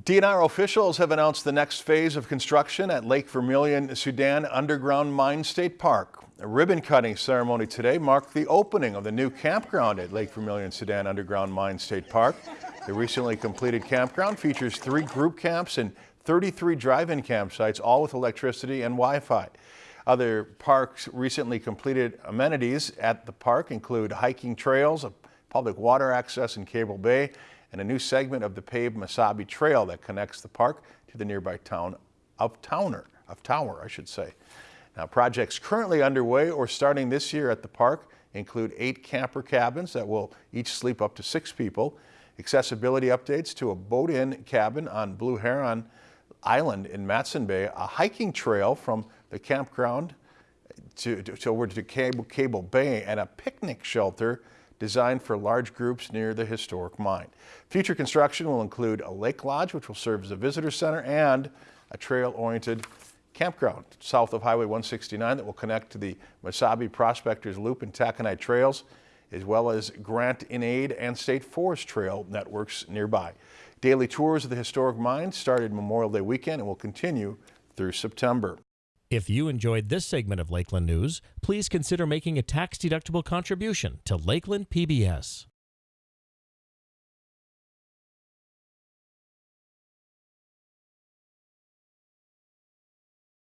DNR officials have announced the next phase of construction at Lake Vermilion Soudan Underground Mine State Park. A ribbon cutting ceremony today marked the opening of the new campground at Lake Vermilion Soudan Underground Mine State Park. The recently completed campground features three group camps and 33 drive-in campsites, all with electricity and Wi-Fi. Other parks recently completed amenities at the park include hiking trails, public water access in Cable Bay, and a new segment of the paved Mesabi Trail that connects the park to the nearby town of Towner, of Tower, I should say. Now, projects currently underway or starting this year at the park include eight camper cabins that will each sleep up to six people, accessibility updates to a boat-in cabin on Blue Heron Island in Matson Bay, a hiking trail from the campground to, to, to over to Cable, Cable Bay, and a picnic shelter designed for large groups near the historic mine. Future construction will include a lake lodge, which will serve as a visitor center, and a trail-oriented campground south of Highway 169 that will connect to the Mesabi Prospectors Loop and Taconite Trails, as well as Grant in Aid and State Forest Trail networks nearby. Daily tours of the historic mine started Memorial Day weekend and will continue through September. If you enjoyed this segment of Lakeland News, please consider making a tax-deductible contribution to Lakeland PBS.